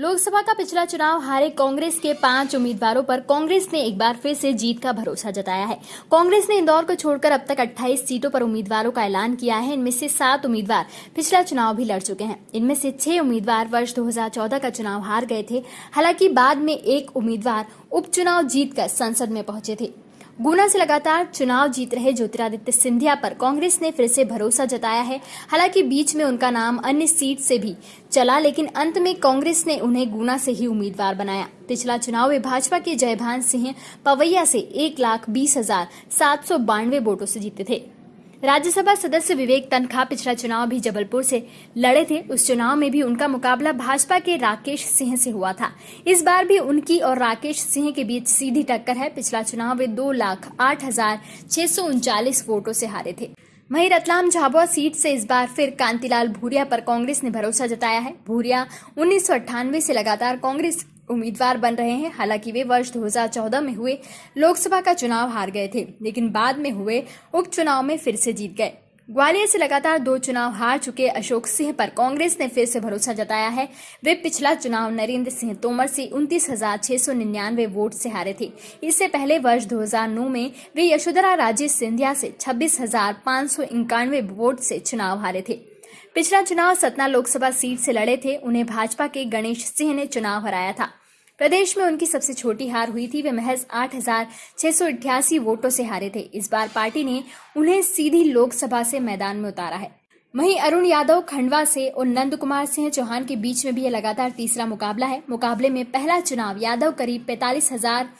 लोकसभा का पिछला चुनाव हारे कांग्रेस के पाँच उम्मीदवारों पर कांग्रेस ने एक बार फिर से जीत का भरोसा जताया है। कांग्रेस ने इंदौर को छोड़कर अब तक 28 सीटों पर उम्मीदवारों का ऐलान किया है। इनमें से सात उम्मीदवार पिछला चुनाव भी लड़ चुके हैं। इनमें से छह उम्मीदवार वर्ष 2014 का चुनाव हार गए थे। हालाँकि बाद में एक उम्मीदवार उपचुनाव जीतकर संसद में पहुँचे थे। गुना से लगातार चुनाव जीत रहे ज्योतिरादित्य सिंधिया पर कांग्रेस ने फिर से भरोसा जताया है। हालाँकि बीच में उनका नाम अन्य सीट से भी चला, लेकिन अंत में कांग्रेस ने उन्हें गुना से ही उम्मीदवार बनाया। पिछला चुनाव में भाजपा के जयभान सिंह पवैया से एक लाख बीस हज़ार सात सौ बानवे वोटों से जीते थे। राज्यसभा सदस्य विवेक तनखा पिछला चुनाव भी जबलपुर से लड़े थे। उस चुनाव में भी उनका मुकाबला भाजपा के राकेश सिंह से हुआ था। इस बार भी उनकी और राकेश सिंह के बीच सीधी टक्कर है। पिछला चुनाव वे दो लाख आठ हज़ार छह सौ उनचालीस वोटों से हारे थे। वहीं रतलाम झाबुआ सीट से इस बार फिर कांतिलाल भूरिया पर कांग्रेस ने भरोसा जताया है। भूरिया उन्नीस से लगातार कांग्रेस उम्मीदवार बन रहे हैं। हालाँकि वे वर्ष 2014 में हुए, लोकसभा का चुनाव हार गए थे, लेकिन बाद में हुए उपचुनाव में फिर से जीत गए। ग्वालियर से लगातार दो चुनाव हार चुके अशोक सिंह, पर कांग्रेस ने फिर से भरोसा जताया है। वे पिछला चुनाव नरेंद्र सिंह तोमर से उनतीस हज़ार छह सौ निन्यानवे वोट से हारे थे। इससे पहले वर्ष 2009 में वे यशोधरा राजे सिंधिया से छब्बीस हज़ार पाँच सौ इक्यानवे वोट से चुनाव हारे थे। पिछला चुनाव सतना लोकसभा सीट से लड़े थे। उन्हें भाजपा के गणेश सिंह ने चुनाव हराया था। प्रदेश में उनकी सबसे छोटी हार हुई थी। वे महज आठ हज़ार छह सौ अठासी वोटों से हारे थे। इस बार पार्टी ने उन्हें सीधी लोकसभा से मैदान में उतारा है। वहीं अरुण यादव, खंडवा से और नंद कुमार सिंह चौहान के बीच में भी यह लगातार तीसरा मुकाबला है। मुकाबले में पहला चुनाव यादव करीब पैतालीस हज़ार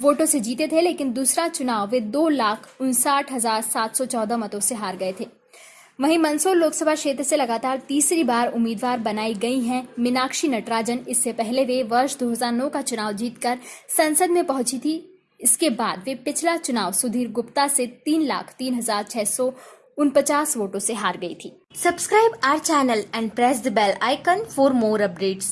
वोटों से जीते थे, लेकिन दूसरा चुनाव वे दो लाख उनसाठ हज़ार सात सौ चौदह मतों से हार गए थे। वहीं मंदसौर लोकसभा क्षेत्र से लगातार तीसरी बार उम्मीदवार बनाई गई हैं। मीनाक्षी नटराजन, इससे पहले वे वर्ष 2009 का चुनाव जीतकर संसद में पहुँची थी। इसके बाद वे पिछला चुनाव सुधीर गुप्ता से तीन लाख तीन हज़ार छह सौ उनपचास वोटों से हार गई थी। Subscribe our channel and press the bell icon for more updates.